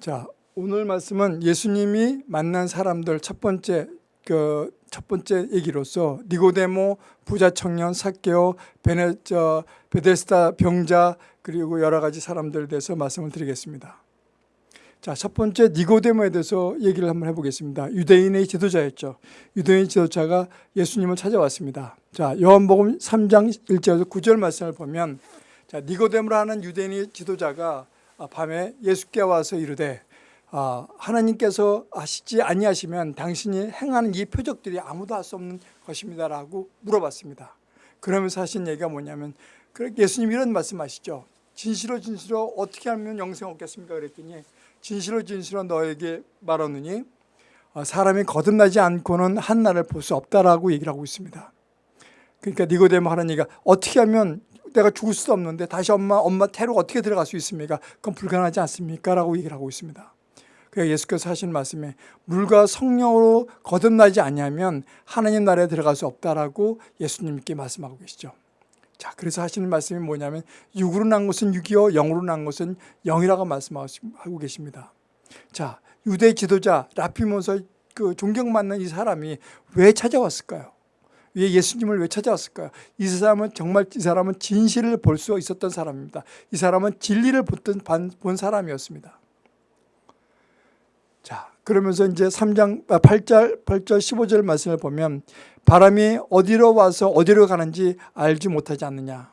자, 오늘 말씀은 예수님이 만난 사람들 첫 번째 그 첫 번째 얘기로서 니고데모, 부자 청년, 사케오, 베네 저 베데스다 병자 그리고 여러 가지 사람들에 대해서 말씀을 드리겠습니다. 자, 첫 번째 니고데모에 대해서 얘기를 한번 해보겠습니다. 유대인의 지도자였죠. 유대인 지도자가 예수님을 찾아왔습니다. 자, 요한복음 3장 1절에서 9절 말씀을 보면 자, 니고데모라는 유대인의 지도자가 밤에 예수께 와서 이르되 아, 하나님께서 하시지 아니하시면 당신이 행하는 이 표적들이 아무도 할수 없는 것입니다라고 물어봤습니다. 그러면서 하신 얘기가 뭐냐면 예수님 이런 말씀하시죠. 진실로 진실로 어떻게 하면 영생 얻겠습니까? 그랬더니 진실로 진실로 너에게 말하느니 어, 사람이 거듭나지 않고는 한 날을 볼수 없다라고 얘기를 하고 있습니다. 그러니까 니고데모 하는 얘기가 어떻게 하면 내가 죽을 수도 없는데 다시 엄마 엄마 태로 어떻게 들어갈 수 있습니까? 그건 불가능하지 않습니까? 라고 얘기를 하고 있습니다. 그러니까 예수께서 하신 말씀에 물과 성령으로 거듭나지 아니하면 하나님 나라에 들어갈 수 없다라고 예수님께 말씀하고 계시죠. 자, 그래서 하시는 말씀이 뭐냐면 육으로 난 것은 육이요 영으로 난 것은 영이라고 말씀하고 계십니다. 자, 유대 지도자 라피모서 그 존경받는 이 사람이 왜 찾아왔을까요? 왜 예수님을 왜 찾아왔을까요? 이 사람은 정말 이 사람은 진실을 볼 수 있었던 사람입니다. 이 사람은 진리를 본, 본 사람이었습니다. 자, 그러면서 이제 3장 8절 8절 15절 말씀을 보면 바람이 어디로 와서 어디로 가는지 알지 못하지 않느냐.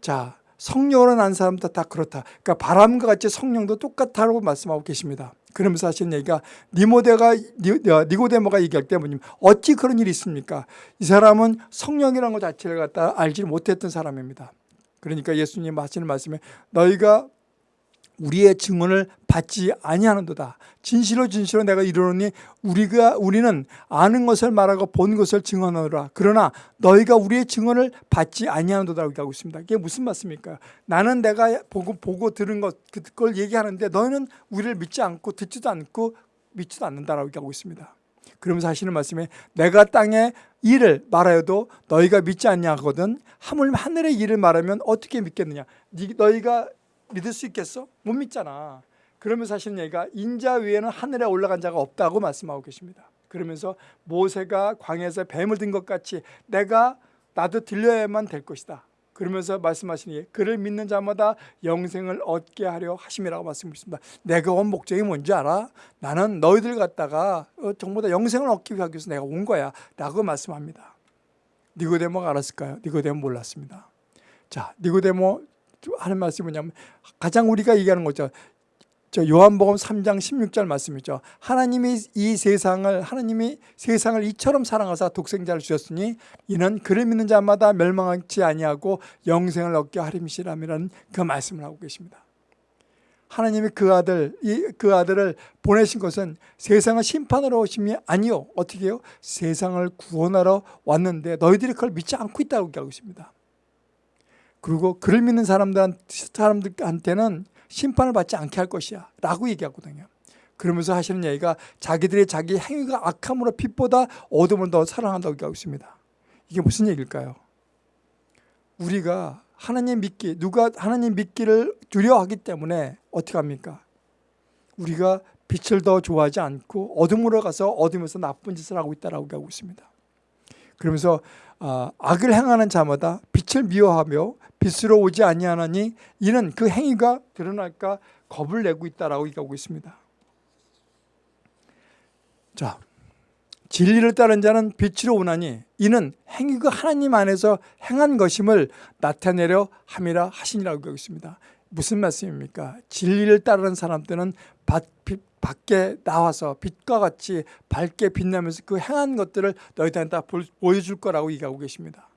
자, 성령으로 난 사람도 다 그렇다. 그러니까 바람과 같이 성령도 똑같다고 말씀하고 계십니다. 그러면서 하시는 얘기가 니모데가 어, 니고데모가 얘기할 때 뭐냐면 어찌 그런 일이 있습니까? 이 사람은 성령이라는 것 자체를 갖다 알지 못했던 사람입니다. 그러니까 예수님 하시는 말씀에 너희가 우리의 증언을 받지 아니하는도다. 진실로 진실로 내가 이르노니 우리가 우리는 아는 것을 말하고 본 것을 증언하노라. 그러나 너희가 우리의 증언을 받지 아니하는도다라고 하고 있습니다. 이게 무슨 말씀입니까? 나는 내가 보고 보고 들은 것 그걸 얘기하는데 너희는 우리를 믿지 않고 듣지도 않고 믿지도 않는다라고 하고 있습니다. 그러면서 하시는 말씀에 내가 땅에 일을 말하여도 너희가 믿지 않냐거든 하물며 하늘의 일을 말하면 어떻게 믿겠느냐 너희가 믿을 수 있겠어? 못 믿잖아. 그러면서 하시는 얘기가 인자 위에는 하늘에 올라간 자가 없다고 말씀하고 계십니다. 그러면서 모세가 광야에서 뱀을 든 것 같이 내가 나도 들려야만 될 것이다. 그러면서 말씀하시니 그를 믿는 자마다 영생을 얻게 하려 하심이라고 말씀하십니다. 내가 온 목적이 뭔지 알아? 나는 너희들 갖다가 어, 전부 다 영생을 얻기 위해서 내가 온 거야 라고 말씀합니다. 니고데모가 알았을까요? 니고데모 몰랐습니다. 자, 니고데모 하는 말씀이 뭐냐면 가장 우리가 얘기하는 거죠. 저 요한복음 3장 16절 말씀이죠. 하나님이 이 세상을 하나님이 세상을 이처럼 사랑하사 독생자를 주셨으니 이는 그를 믿는 자마다 멸망하지 아니하고 영생을 얻게 하림이라는 그 말씀을 하고 계십니다. 하나님이 그 아들 이 그 아들을 보내신 것은 세상을 심판하러 오심이 아니요 어떻게 요 세상을 구원하러 왔는데 너희들이 그걸 믿지 않고 있다고 얘기하고 있습니다. 그리고 그를 믿는 사람들한테는 심판을 받지 않게 할 것이야 라고 얘기하거든요. 그러면서 하시는 얘기가 자기들의 자기 행위가 악함으로 빛보다 어둠을 더 사랑한다고 얘기하고 있습니다. 이게 무슨 얘기일까요? 우리가 하나님 믿기, 누가 하나님 믿기를 두려워하기 때문에 어떻게 합니까? 우리가 빛을 더 좋아하지 않고 어둠으로 가서 어둠에서 나쁜 짓을 하고 있다고 하고 있습니다. 그러면서 아, 악을 행하는 자마다 빛을 미워하며 빛으로 오지 아니하나니 이는 그 행위가 드러날까 겁을 내고 있다라고 얘기하고 있습니다. 자, 진리를 따른 자는 빛으로 오나니 이는 행위가 하나님 안에서 행한 것임을 나타내려 함이라 하시니라고 얘기하고 있습니다. 무슨 말씀입니까? 진리를 따르는 사람들은 밖에 나와서 빛과 같이 밝게 빛나면서 그 행한 것들을 너희들한테 다 보여줄 거라고 얘기하고 계십니다.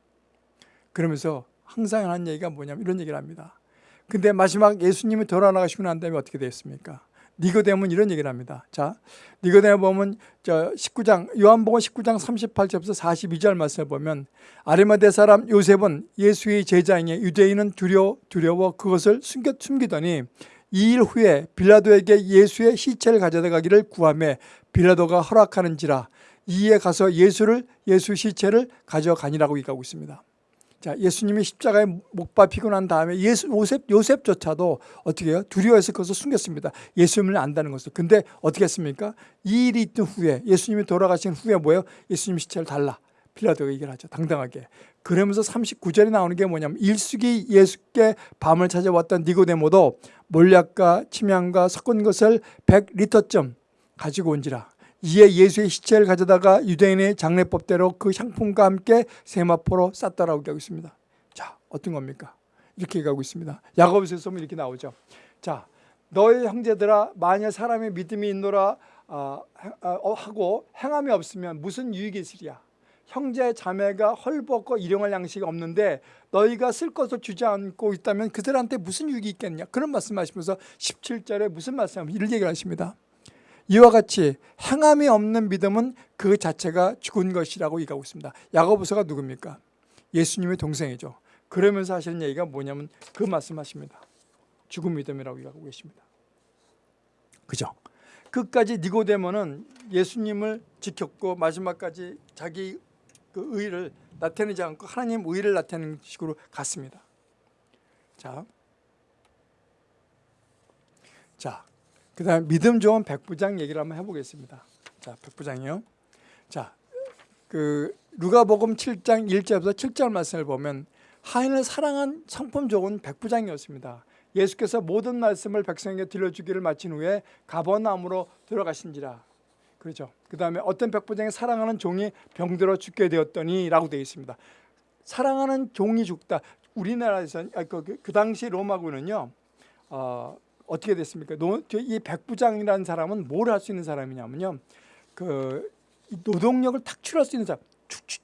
그러면서 항상 하는 얘기가 뭐냐면 이런 얘기를 합니다. 근데 마지막 예수님이 돌아나가시고 난 다음에 어떻게 됐습니까? 니고데모는 이런 얘기를 합니다. 자, 니고데모 보면 저 19장 요한복음 19장 38절부터 42절 말씀을 보면 아리마대 사람 요셉은 예수의 제자이니 유대인은 두려 두려워 그것을 숨겨 숨기더니 2일 후에 빌라도에게 예수의 시체를 가져다 가기를 구하며 빌라도가 허락하는지라 이에 가서 예수를 예수 시체를 가져가니라고 얘기하고 있습니다. 자, 예수님이 십자가에 못 박히고 난 다음에 예수, 요셉, 요셉조차도 어떻게 해요? 두려워해서 그것을 숨겼습니다. 예수님을 안다는 것을. 근데 어떻게 했습니까? 이 일이 있던 후에 예수님이 돌아가신 후에 뭐예요? 예수님 시체를 달라. 빌라도가 얘기를 하죠. 당당하게. 그러면서 39절에 나오는 게 뭐냐면 일숙이 예수께 밤을 찾아왔던 니고데모도 몰약과 침향과 섞은 것을 100리터쯤 가지고 온지라. 이에 예수의 시체를 가져다가 유대인의 장례법대로 그 향품과 함께 세마포로 쌌다라고 얘기하고 있습니다. 자, 어떤 겁니까? 이렇게 얘기하고 있습니다. 야고보서에서 보면 이렇게 나오죠. 자, 너의 형제들아 만일 사람의 믿음이 있노라 어, 어, 하고 행함이 없으면 무슨 유익이 있으랴? 형제 자매가 헐벗고 일용할 양식이 없는데 너희가 쓸 것을 주지 않고 있다면 그들한테 무슨 유익이 있겠냐 그런 말씀하시면서 17절에 무슨 말씀 이를 얘기하십니다 이와 같이 행함이 없는 믿음은 그 자체가 죽은 것이라고 얘기하고 있습니다. 야고보서가 누굽니까? 예수님의 동생이죠. 그러면서 하시는 얘기가 뭐냐면 그 말씀하십니다. 죽은 믿음이라고 얘기하고 계십니다. 그죠? 끝까지 니고데모는 예수님을 지켰고 마지막까지 자기 그 의를 나타내지 않고 하나님 의를 나타내는 식으로 갔습니다. 자, 자, 그 다음 믿음 좋은 백부장 얘기를 한번 해보겠습니다. 자, 백부장이요. 자, 그 누가복음 7장 1절부터 7절 말씀을 보면 하인을 사랑한 성품 좋은 백부장이었습니다. 예수께서 모든 말씀을 백성에게 들려주기를 마친 후에 가버나움으로 들어가신지라 그렇죠. 그 다음에 어떤 백부장이 사랑하는 종이 병들어 죽게 되었더니 라고 되어 있습니다. 사랑하는 종이 죽다. 우리나라에서 아, 그, 그, 그 당시 로마군은요. 어, 어떻게 됐습니까? 노, 이 백부장이라는 사람은 뭘 할 수 있는 사람이냐면요. 그 노동력을 탁출할 수 있는 사람.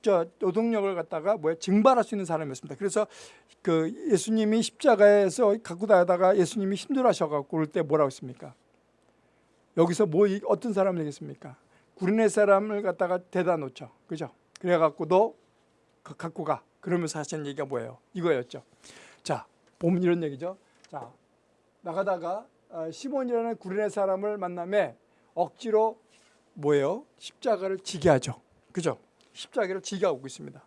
저 노동력을 갖다가 뭐야 증발할 수 있는 사람이었습니다. 그래서 그 예수님이 십자가에서 갖고 다니다가 예수님이 힘들어하셔갖고 그럴 때 뭐라고 했습니까? 여기서 뭐 어떤 사람을 얘기했습니까? 구리네 사람을 갖다가 대다 놓죠. 그죠? 그래갖고 너 갖고 가. 그러면서 하시는 얘기가 뭐예요? 이거였죠. 자, 보면 이런 얘기죠. 자, 나가다가 어, 시몬이라는 구리네 사람을 만남에 억지로 뭐예요? 십자가를 지게 하죠. 그죠? 십자가를 지게 하고 있습니다.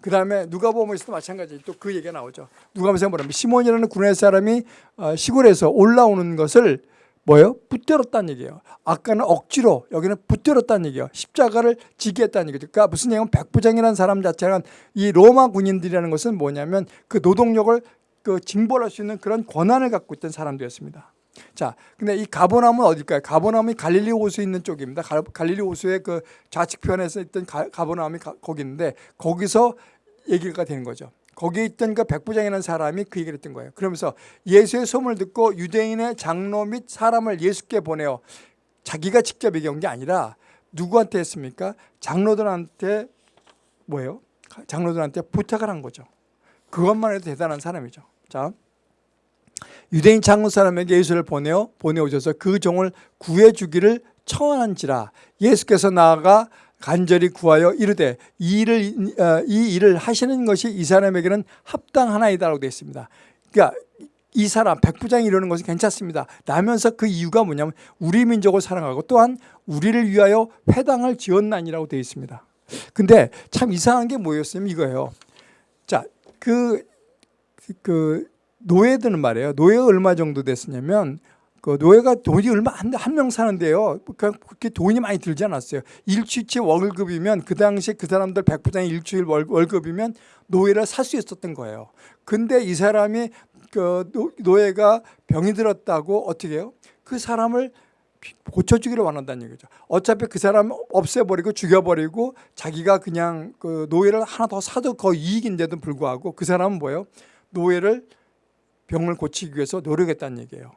그 다음에 누가보면서도 마찬가지 또 그 얘기가 나오죠. 누가보면서 뭐냐면 시몬이라는 구레 사람이 어, 시골에서 올라오는 것을 뭐예요? 붙들었다는 얘기예요. 아까는 억지로 여기는 붙들었다는 얘기예요. 십자가를 지게 했다는 얘기죠. 그러니까 무슨 얘기냐면 백부장이라는 사람 자체는 이 로마 군인들이라는 것은 뭐냐면 그 노동력을 그 징벌할 수 있는 그런 권한을 갖고 있던 사람들이었습니다. 자, 근데 이 가보나움은 어딜까요? 가보나움이 갈릴리 호수 있는 쪽입니다. 갈릴리 호수의 그 좌측편에서 있던 가보나움이 거기 있는데 거기서 얘기가 되는 거죠. 거기에 있던 그 백부장이라는 사람이 그 얘기를 했던 거예요. 그러면서 예수의 소문을 듣고 유대인의 장로 및 사람을 예수께 보내어 자기가 직접 얘기한 게 아니라 누구한테 했습니까? 장로들한테 뭐예요? 장로들한테 부탁을 한 거죠. 그것만 해도 대단한 사람이죠. 자, 유대인 장로 사람에게 예수를 보내어 보내오셔서 그 종을 구해주기를 청하는지라 예수께서 나아가 간절히 구하여 이르되 이 일을 어, 이 일을 하시는 것이 이 사람에게는 합당하나이다라고 되어 있습니다. 그러니까 이 사람 백부장이 이러는 것은 괜찮습니다. 라면서 그 이유가 뭐냐면 우리 민족을 사랑하고 또한 우리를 위하여 회당을 지었나니라고 되어 있습니다. 근데 참 이상한 게 뭐였냐면 이거예요. 자, 그, 그 노예들은 말이에요. 노예가 얼마 정도 됐었냐면 그 노예가 돈이 얼마 한 명 사는데요. 그렇게 돈이 많이 들지 않았어요. 일주일치 월급이면 그 당시 그 사람들 백부장의 일주일 월급이면 노예를 살 수 있었던 거예요. 근데 이 사람이 그 노예가 병이 들었다고 어떻게 해요? 그 사람을 고쳐주기를 원한다는 얘기죠. 어차피 그 사람 없애버리고 죽여버리고 자기가 그냥 그 노예를 하나 더 사도 거의 이익인데도 불구하고 그 사람은 뭐예요? 노예를 병을 고치기 위해서 노력했다는 얘기예요.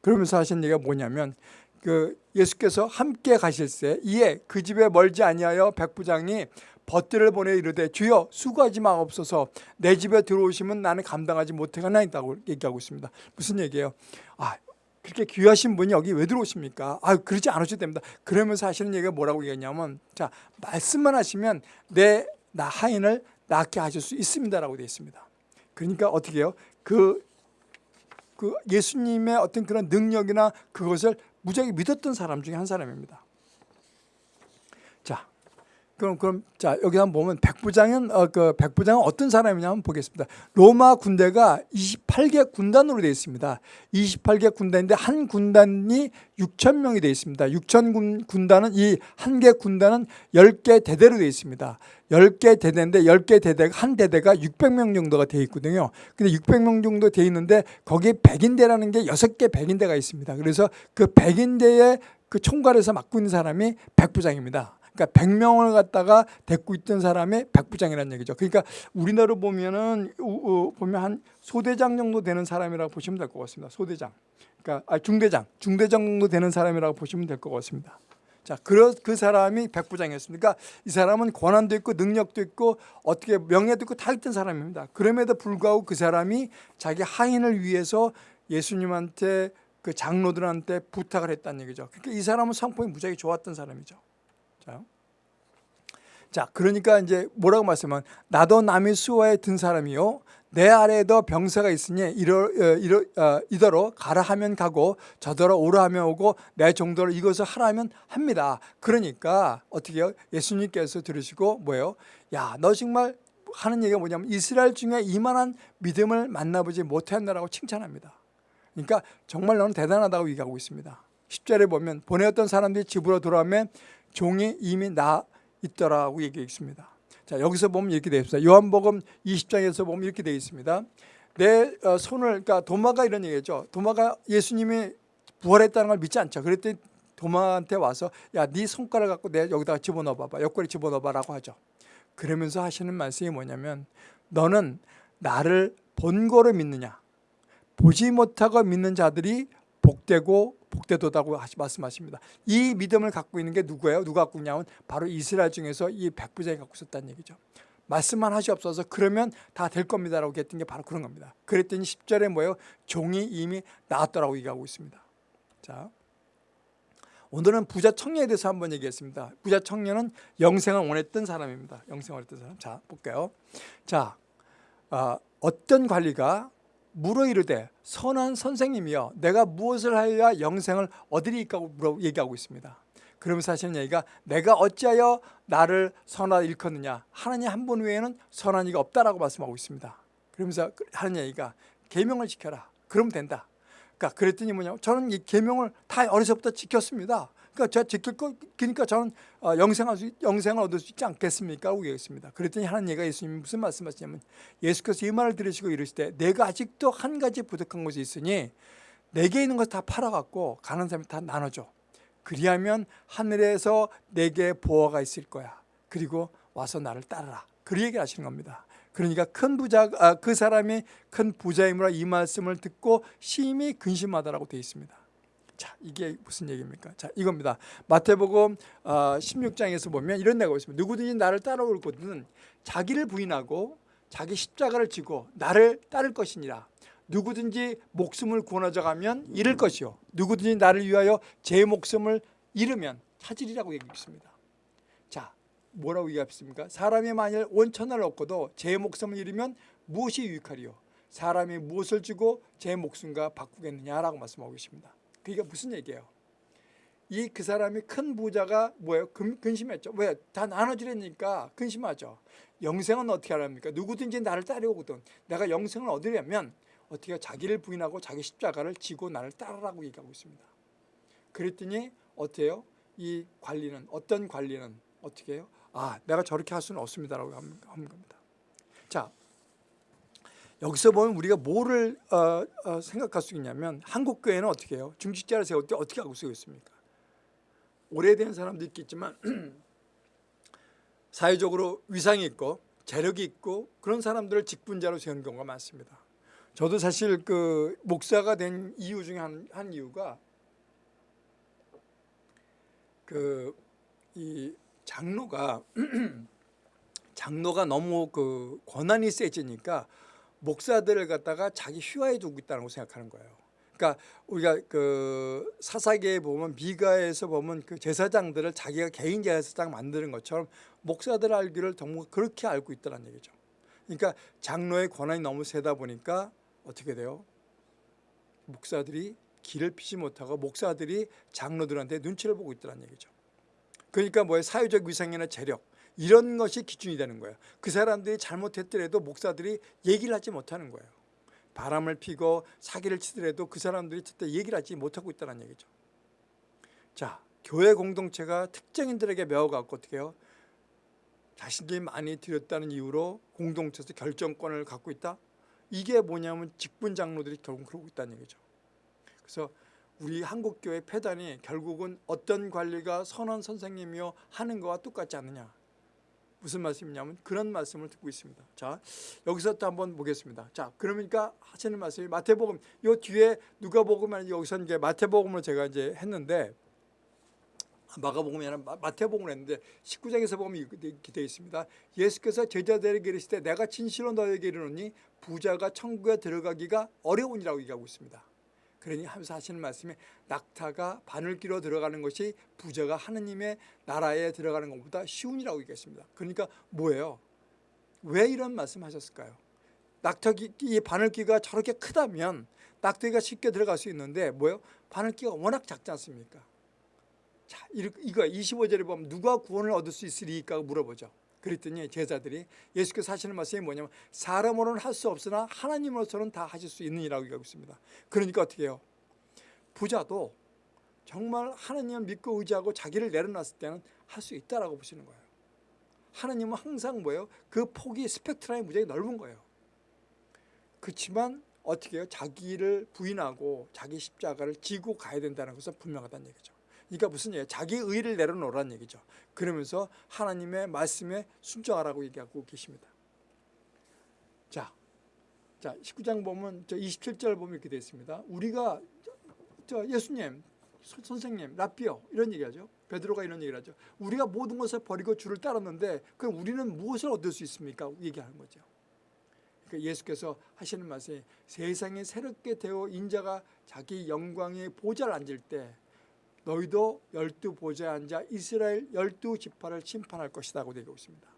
그러면서 하신 얘기가 뭐냐면 그 예수께서 함께 가실새 이에 그 집에 멀지 아니하여 백부장이 벗들을 보내 이르되 주여 수고하지 마옵소서 내 집에 들어오시면 나는 감당하지 못하나이다고 얘기하고 있습니다. 무슨 얘기예요? 아 그렇게 귀하신 분이 여기 왜 들어오십니까? 아 그러지 않으셔도 됩니다. 그러면서 하시는 얘기가 뭐라고 얘기했냐면 자 말씀만 하시면 내 나 하인을 낫게 하실 수 있습니다라고 되어 있습니다. 그러니까 어떻게 해요? 그 그 예수님의 어떤 그런 능력이나 그것을 무지하게 믿었던 사람 중에 한 사람입니다. 자, 그럼 그럼 자 여기 한번 보면 백부장은 어, 그 백부장은 어떤 사람이냐 한번 보겠습니다. 로마 군대가 28개 군단으로 되어 있습니다. 28개 군단인데 한 군단이 6천 명이 되어 있습니다. 6천 군, 군단은 이 한 개 군단은 10개 대대로 되어 있습니다. 10개 대대인데 10개 대대가 한 대대가 600명 정도가 되어 있거든요. 근데 600명 정도 되어 있는데 거기에 백인대라는 게 6개 백인대가 있습니다. 그래서 그 백인대의 그 총괄에서 맡고 있는 사람이 백부장입니다. 그러니까 100명을 갖다가 데리고 있던 사람이 백부장이라는 얘기죠. 그러니까 우리나라로 보면은 우- 우- 보면 한 소대장 정도 되는 사람이라고 보시면 될 것 같습니다. 소대장. 그러니까 아, 중대장, 중대장 정도 되는 사람이라고 보시면 될 것 같습니다. 자, 그, 그 사람이 백부장이었습니다. 그러니까 이 사람은 권한도 있고 능력도 있고 어떻게 명예도 있고 다 있던 사람입니다. 그럼에도 불구하고 그 사람이 자기 하인을 위해서 예수님한테 그 장로들한테 부탁을 했다는 얘기죠. 그러니까 이 사람은 성품이 무지하게 좋았던 사람이죠. 자, 자 그러니까 이제 뭐라고 말씀하면 나도 남의 수하에 든 사람이요 내 아래에도 병사가 있으니 이러, 어, 이러, 어, 이더러 가라 하면 가고 저더러 오라 하면 오고 내 정도로 이것을 하라면 합니다. 그러니까 어떻게 해요? 예수님께서 들으시고 뭐예요? 야 너 정말 하는 얘기가 뭐냐면 이스라엘 중에 이만한 믿음을 만나보지 못했나라고 칭찬합니다. 그러니까 정말 너는 대단하다고 얘기하고 있습니다. 10절에 보면 보내었던 사람들이 집으로 돌아오면 종이 이미 나 있더라고 얘기해 있습니다. 자 여기서 보면 이렇게 되어 있습니다. 요한복음 20장에서 보면 이렇게 되어 있습니다. 내 어, 손을 그러니까 도마가 이런 얘기죠. 도마가 예수님이 부활했다는 걸 믿지 않죠. 그랬더니 도마한테 와서 야 네 손가락 갖고 내 여기다가 집어넣어 봐봐. 옆구리 집어넣어 봐라고 하죠. 그러면서 하시는 말씀이 뭐냐면 너는 나를 본 거로 믿느냐 보지 못하고 믿는 자들이 복되고 복되도다고 하시- 말씀하십니다. 이 믿음을 갖고 있는 게 누구예요? 누가 갖고 있냐면 바로 이스라엘 중에서 이 백부장이 갖고 있었다는 얘기죠. 말씀만 하시옵소서 그러면 다 될 겁니다라고 했던 게 바로 그런 겁니다. 그랬더니 10절에 뭐예요? 종이 이미 나왔더라고 얘기하고 있습니다. 자, 오늘은 부자 청년에 대해서 한번 얘기했습니다. 부자 청년은 영생을 원했던 사람입니다. 영생을 원했던 사람. 자, 볼게요. 자, 아, 어떤 관리가 물어 이르되 선한 선생님이여 내가 무엇을 하여야 영생을 얻으리까고 물어 얘기하고 있습니다. 그러면서 하시는 얘기가 내가 어찌하여 나를 선하다 일컫느냐 하나님 한 분 외에는 선한 이가 없다라고 말씀하고 있습니다. 그러면서 하는 얘기가 계명을 지켜라. 그러면 된다. 그러니까 그랬더니 뭐냐면 저는 이 계명을 다 어려서부터 지켰습니다. 그러니까 제가 지킬 거 그러니까 저는 어, 영생할 수 영생을 얻을 수 있지 않겠습니까? 하고 얘기했습니다. 그랬더니 하는 얘기가 예수님이 무슨 말씀하시냐면 예수께서 이 말을 들으시고 이르시되 내가 아직도 한 가지 부족한 것이 있으니 내게 있는 것다 팔아갖고 가는 사람이 다 나눠줘. 그리하면 하늘에서 내게 보화가 있을 거야. 그리고 와서 나를 따르라. 그 얘기를 하시는 겁니다. 그러니까 큰 부자 아, 그 사람이 큰 부자이므로 이 말씀을 듣고 심히 근심하다라고 되어 있습니다. 자, 이게 무슨 얘기입니까? 자, 이겁니다. 마태복음 어, 16장에서 보면 이런 내가 있습니다. 누구든지 나를 따라올 것은 자기를 부인하고 자기 십자가를 지고 나를 따를 것이니라. 누구든지 목숨을 구원하자 가면 잃을 것이요. 누구든지 나를 위하여 제 목숨을 잃으면 찾으리라고 얘기했습니다. 자, 뭐라고 얘기했습니까? 사람이 만일 원천을 얻고도 제 목숨을 잃으면 무엇이 유익하리요? 사람이 무엇을 주고 제 목숨과 바꾸겠느냐라고 말씀하고 계십니다. 그게 무슨 얘기예요? 이 그 사람이 큰 부자가 뭐예요? 근, 근심했죠. 왜? 다 나눠주려니까 근심하죠. 영생은 어떻게 하랍니까? 누구든지 나를 따르거든. 내가 영생을 얻으려면 어떻게? 자기를 부인하고 자기 십자가를 지고 나를 따르라고 얘기하고 있습니다. 그랬더니 해요? 이 관리는 어떤 관리는 어떻게 해요? 아, 내가 저렇게 할 수는 없습니다라고 하는 겁니다. 자, 여기서 보면 우리가 뭐를 어, 어, 생각할 수 있냐면 한국 교회는 어떻게 해요? 중직자를 세울 때 어떻게 하고 있습니까? 오래된 사람도 있겠지만 사회적으로 위상이 있고 재력이 있고 그런 사람들을 직분자로 세우는 경우가 많습니다. 저도 사실 그 목사가 된 이유 중에 한, 한 이유가 그 이 장로가 장로가 너무 그 권한이 세지니까 목사들을 갖다가 자기 휘하에 두고 있다는 걸 생각하는 거예요. 그러니까 우리가 그 사사기에 보면 미가에서 보면 그 제사장들을 자기가 개인 제사장 만드는 것처럼 목사들 알기를 정말 그렇게 알고 있다는 얘기죠. 그러니까 장로의 권한이 너무 세다 보니까 어떻게 돼요? 목사들이 길을 피지 못하고 목사들이 장로들한테 눈치를 보고 있다는 얘기죠. 그러니까 뭐예요? 사회적 위상이나 재력 이런 것이 기준이 되는 거예요. 그 사람들이 잘못했더라도 목사들이 얘기를 하지 못하는 거예요. 바람을 피고 사기를 치더라도 그 사람들이 절대 얘기를 하지 못하고 있다는 얘기죠. 자, 교회 공동체가 특정인들에게 매어갖고 어떻게 해요? 자신들이 많이 드렸다는 이유로 공동체에서 결정권을 갖고 있다? 이게 뭐냐면 직분 장로들이 결국 그러고 있다는 얘기죠. 그래서 우리 한국교회 폐단이 결국은 어떤 관리가 선원 선생님이요 하는 거와 똑같지 않느냐. 무슨 말씀이냐면 그런 말씀을 듣고 있습니다. 자, 여기서 또 한번 보겠습니다. 자, 그러니까 하시는 말씀이 마태복음 요 뒤에 누가복음 여기서 이제 마태복음을 제가 이제 했는데 마가복음이 아니라 마태복음을 했는데 19장에서 보면 이렇게 되어 있습니다. 예수께서 제자들에게 이르시되 내가 진실로 너에게 이르노니 부자가 천국에 들어가기가 어려우니라고 얘기하고 있습니다. 그러니 하면서 하시는 말씀이 낙타가 바늘기로 들어가는 것이 부자가 하느님의 나라에 들어가는 것보다 쉬운이라고 얘기했습니다. 그러니까 뭐예요? 왜 이런 말씀 하셨을까요? 낙타기 이 바늘기가 저렇게 크다면 낙타기가 쉽게 들어갈 수 있는데 뭐예요? 바늘기가 워낙 작지 않습니까? 자, 이거 25절에 보면 누가 구원을 얻을 수 있으리까 물어보죠. 그랬더니 제자들이 예수께서 하시는 말씀이 뭐냐면 사람으로는 할 수 없으나 하나님으로서는 다 하실 수 있느니라고 얘기하고 있습니다. 그러니까 어떻게 해요? 부자도 정말 하나님을 믿고 의지하고 자기를 내려놨을 때는 할 수 있다라고 보시는 거예요. 하나님은 항상 뭐예요? 그 폭이 스펙트럼이 무지하게 넓은 거예요. 그렇지만 어떻게 해요? 자기를 부인하고 자기 십자가를 지고 가야 된다는 것은 분명하다는 얘기죠. 그러니까 무슨 얘기예요? 자기 의를 내려놓으라는 얘기죠. 그러면서 하나님의 말씀에 순종하라고 얘기하고 계십니다. 자, 자 19장 보면 저 27절 보면 이렇게 되어 있습니다. 우리가 저 예수님, 선생님, 라비어 이런 얘기하죠. 베드로가 이런 얘기를 하죠. 우리가 모든 것을 버리고 주를 따랐는데 그럼 우리는 무엇을 얻을 수 있습니까? 얘기하는 거죠. 그러니까 예수께서 하시는 말씀이 세상에 새롭게 되어 인자가 자기 영광의 보좌를 앉을 때 너희도 열두 보좌에 앉아 이스라엘 열두 지파를 심판할 것이라고 되고 있습니다.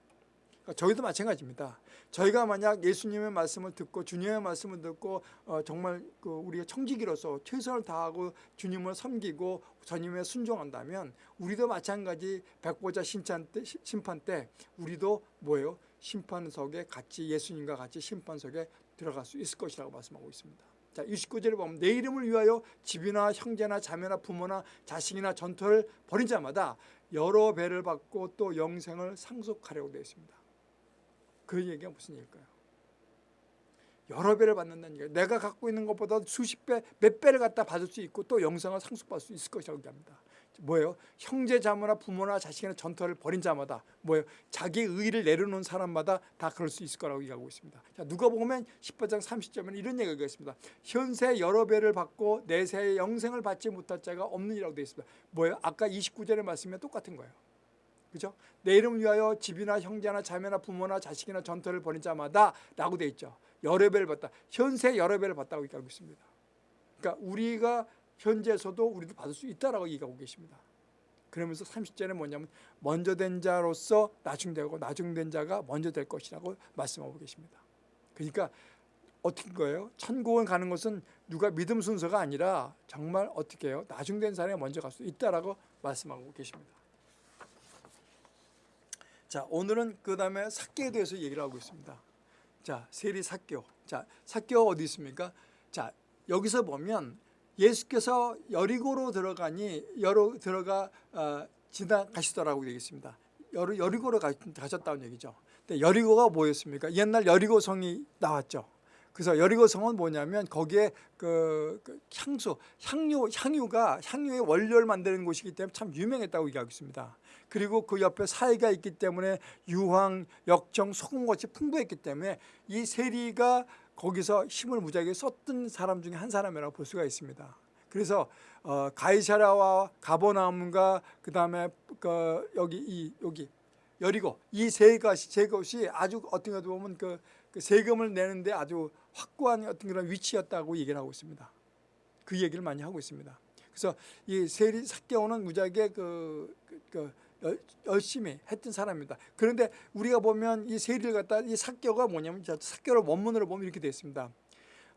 그러니까 저희도 마찬가지입니다. 저희가 만약 예수님의 말씀을 듣고 주님의 말씀을 듣고 어, 정말 그 우리가 청지기로서 최선을 다하고 주님을 섬기고 주님에 순종한다면 우리도 마찬가지 백보자 심판 때, 심판 때 우리도 뭐예요? 심판석에 같이 예수님과 같이 심판석에 들어갈 수 있을 것이라고 말씀하고 있습니다. 자, 29절에 보면 내 이름을 위하여 집이나 형제나 자매나 부모나 자식이나 전토를 벌인 자마다 여러 배를 받고 또 영생을 상속하려고 되어 있습니다. 그 얘기가 무슨 얘기일까요? 여러 배를 받는다는 얘기예요. 내가 갖고 있는 것보다 수십 배, 몇 배를 갖다 받을 수 있고 또 영생을 상속받을 수 있을 것이라고 얘기합니다. 뭐예요? 형제 자매나 부모나 자식이나 전투를 벌인 자마다 뭐예요? 자기 의를 내려놓은 사람마다 다 그럴 수 있을 거라고 얘기하고 있습니다. 자, 누가 보면 18장 30절에는 이런 얘기가 있습니다. 현세 여러 배를 받고 내세의 영생을 받지 못할 자가 없느니라고 되어 있습니다. 뭐예요? 아까 29절의 말씀이 똑같은 거예요. 그죠? 내 이름을 위하여 집이나 형제나 자매나 부모나 자식이나 전투를 벌인 자마다 라고 되어 있죠. 여러 배를 받다. 현세 여러 배를 받다고 얘기하고 있습니다. 그러니까 우리가 현재에서도 우리도 받을 수 있다라고 얘기하고 계십니다. 그러면서 30절에 뭐냐면 먼저 된 자로서 나중되고 나중된 자가 먼저 될 것이라고 말씀하고 계십니다. 그러니까 어떻게 거예요? 천국을 가는 것은 누가 믿음 순서가 아니라 정말 어떻게 해요? 나중된 사람이 먼저 갈 수 있다라고 말씀하고 계십니다. 자, 오늘은 그 다음에 사개에 대해서 얘기를 하고 있습니다. 자, 세리 사교. 자, 사교 어디 있습니까? 자, 여기서 보면 예수께서 여리고로 들어가니 여로 들어가 어, 지나가시더라고 되겠습니다. 여리, 여리고로 가, 가셨다는 얘기죠. 근데 여리고가 뭐였습니까? 옛날 여리고 성이 나왔죠. 그래서 여리고 성은 뭐냐면 거기에 그, 그, 향수, 향유, 향유가 향유의 원료를 만드는 곳이기 때문에 참 유명했다고 얘기하고 있습니다. 그리고 그 옆에 사이가 있기 때문에 유황, 역정, 소금같이 풍부했기 때문에 이 세리가 거기서 힘을 무지하게 썼던 사람 중에 한 사람이라고 볼 수가 있습니다. 그래서 어, 가이사라와 가버나움과 그 다음에 그 여기 이 여기 여리고 이 세 것이 세 것이 아주 어떤 것도 보면 그, 그 세금을 내는데 아주 확고한 어떤 그런 위치였다고 얘기를 하고 있습니다. 그 얘기를 많이 하고 있습니다. 그래서 이 세리 사개오는 무지하게 그, 그, 그 열심히 했던 사람입니다. 그런데 우리가 보면 이 세리를 갖다 이 사교가 뭐냐면 사교를 원문으로 보면 이렇게 되어 있습니다.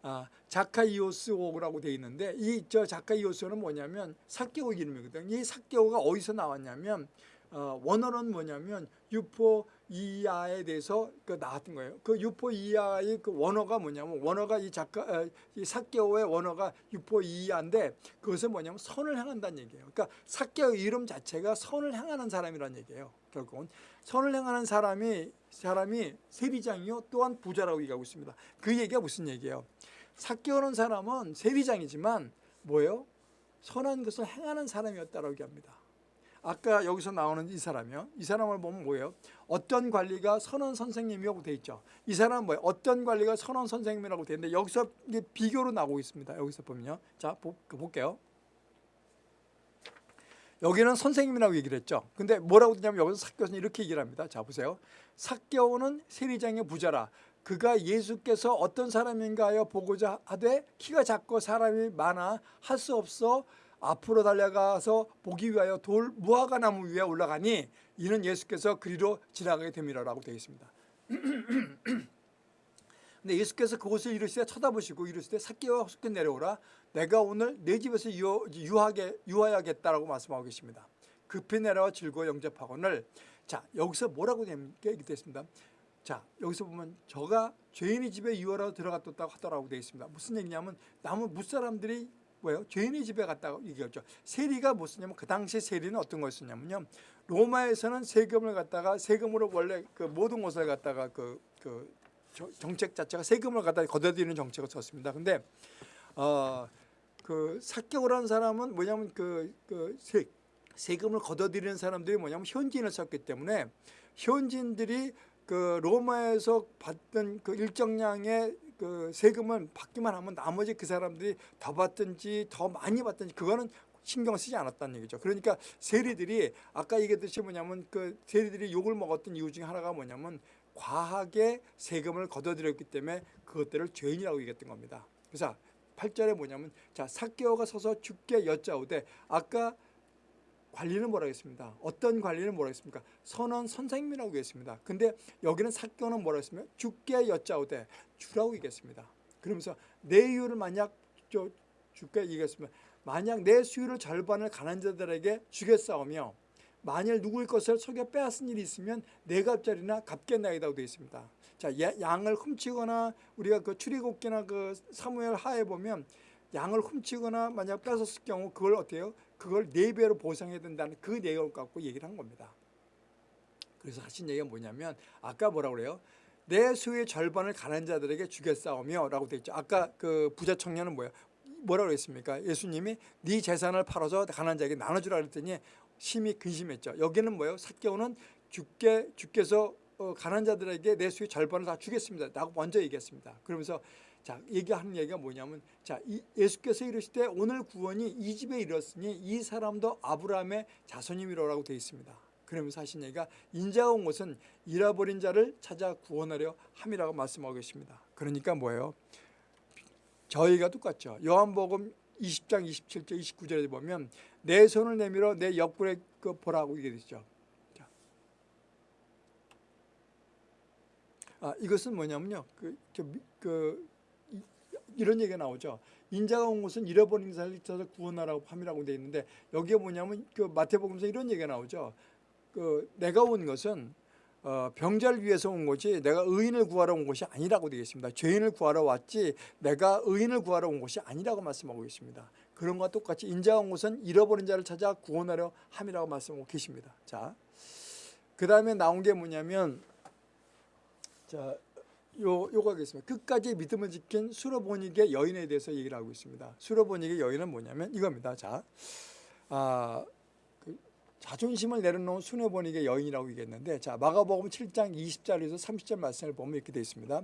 아, 자카이오스오라고 되어 있는데 이 저 자카이오스는 뭐냐면 사개오 이름이거든요. 이 사개오가 어디서 나왔냐면 어, 원어는 뭐냐면 유포 이하에 대해서 그 나왔던 거예요. 그 유포 이하의 그 원어가 뭐냐면 원어가 이 작가 어, 이 사개오의 원어가 유포 이하인데 그것은 뭐냐면 선을 향한다는 얘기예요. 그러니까 사개오 이름 자체가 선을 향하는 사람이라는 얘기예요. 결국은 선을 향하는 사람이 사람이 세리장이요 또한 부자라고 얘기하고 있습니다. 그 얘기가 무슨 얘기예요? 사개오는 사람은 세리장이지만 뭐예요? 선한 것을 행하는 사람이었다라고 얘기합니다. 아까 여기서 나오는 이 사람이요. 이 사람을 보면 뭐예요? 어떤 관리가 선원 선생님이라고 돼 있죠. 이 사람은 뭐예요? 어떤 관리가 선원 선생님이라고 돼 있는데 여기서 이게 비교로 나오고 있습니다. 여기서 보면요. 자, 보, 볼게요. 여기는 선생님이라고 얘기를 했죠. 근데 뭐라고 되냐면 여기서 사교는 이렇게 얘기를 합니다. 자, 보세요. 사교는 세리장의 부자라. 그가 예수께서 어떤 사람인가 하여 보고자 하되 키가 작고 사람이 많아 할 수 없어 앞으로 달려가서 보기 위하여 돌 무화과 나무 위에 올라가니 이는 예수께서 그리로 지나가게 됨이라고 되어 있습니다. 근데 예수께서 그곳을 이르시되 쳐다보시고 이르시되 사개와 속게 내려오라 내가 오늘 내 집에서 유, 유하게, 유하야겠다라고 말씀하고 계십니다. 급히 내려와 즐거워 영접하거늘 자 여기서 뭐라고 얘기됐습니다. 자 여기서 보면 저가 죄인의 집에 유하라고 들어갔다고 하더라고 되어 있습니다. 무슨 얘기냐면 남은 무사람들이 뭐예요? 죄인의 집에 갔다고 얘기했죠. 세리가 무엇이냐면 그 당시 세리는 어떤 거였냐면요. 로마에서는 세금을 갖다가 세금으로 원래 그 모든 것을 갖다가 그, 그 정책 자체가 세금을 갖다 걷어들이는 정책을 썼습니다. 근데 어, 그 사격을 사람은 뭐냐면 그, 그 세, 세금을 걷어들이는 사람들이 뭐냐면 현지인을 썼기 때문에 현지인들이 그 로마에서 받던 그 일정량의 그 세금을 받기만 하면 나머지 그 사람들이 더 받든지 더 많이 받든지 그거는 신경 쓰지 않았다는 얘기죠. 그러니까 세리들이 아까 얘기했듯이 뭐냐면 그 세리들이 욕을 먹었던 이유 중에 하나가 뭐냐면 과하게 세금을 걷어들였기 때문에 그것들을 죄인이라고 얘기했던 겁니다. 그래서 8절에 뭐냐면 자 사개오가 서서 죽게 여짜오되 아까 관리는 뭐라고 했습니다. 어떤 관리는 뭐라고 했습니까? 선언 선생님이라고 했습니다. 근데 여기는 사교는 뭐라고 했으면 죽게 여짜오되 주라고 얘기했습니다. 그러면서 내 이유를 만약 저 죽게 얘기했으면 만약 내 수유를 절반을 가난 자들에게 주겠사오며 만일 누구의 것을 속여 빼앗은 일이 있으면 내 갑자리나 갚겠나이다고 되어 있습니다. 자, 양을 훔치거나 우리가 그 출애굽기나 그 사무엘 하에 보면 양을 훔치거나 만약 뺏었을 경우 그걸 어때요? 그걸 네 배로 보상해야 된다는 그 내용을 갖고 얘기를 한 겁니다. 그래서 하신 얘기가 뭐냐면 아까 뭐라고 그래요? 내 수의 절반을 가난 자들에게 주겠사오며 라고 되어 있죠. 아까 그 부자 청년은 뭐예요? 뭐라고 했습니까? 예수님이 네 재산을 팔아서 가난 자에게 나눠주라 그랬더니 심히 근심했죠. 여기는 뭐예요? 사개오는 주께, 주께서 어, 가난 자들에게 내 수의 절반을 다 주겠습니다. 라고 먼저 얘기했습니다. 그러면서 자, 얘기하는 얘기가 뭐냐면 자, 예수께서 이르시되 오늘 구원이 이 집에 이르렀으니 이 사람도 아브라함의 자손임이로라고 되어 있습니다. 그러면서 하신 얘기가 인자가 온 것은 잃어버린 자를 찾아 구원하려 함이라고 말씀하고 계십니다. 그러니까 뭐예요? 저희가 똑같죠. 요한복음 20장 27절 29절에 보면 내 손을 내밀어 내 옆구리에 그 보라고 얘기되죠. 아, 이것은 뭐냐면요. 그, 그, 그 이런 얘기가 나오죠. 인자가 온 것은 잃어버린 자를 찾아 구원하라고 함이라고 되어 있는데 여기에 뭐냐면 그 마태복음서 이런 얘기가 나오죠. 그 내가 온 것은 어, 병자를 위해서 온 것이 내가 의인을 구하러 온 것이 아니라고 되어 있습니다. 죄인을 구하러 왔지 내가 의인을 구하러 온 것이 아니라고 말씀하고 있습니다. 그런 것과 똑같이 인자가 온 것은 잃어버린 자를 찾아 구원하려 함이라고 말씀하고 계십니다. 자, 그 다음에 나온 게 뭐냐면 자 요, 요거 하겠습니다. 끝까지 믿음을 지킨 수로보닉의 여인에 대해서 얘기를 하고 있습니다. 수로보닉의 여인은 뭐냐면 이겁니다. 자, 아, 그 자존심을 내려놓은 수로보닉의 여인이라고 얘기했는데, 자, 마가복음 7장 20절에서 30절 말씀을 보면 이렇게 되어 있습니다.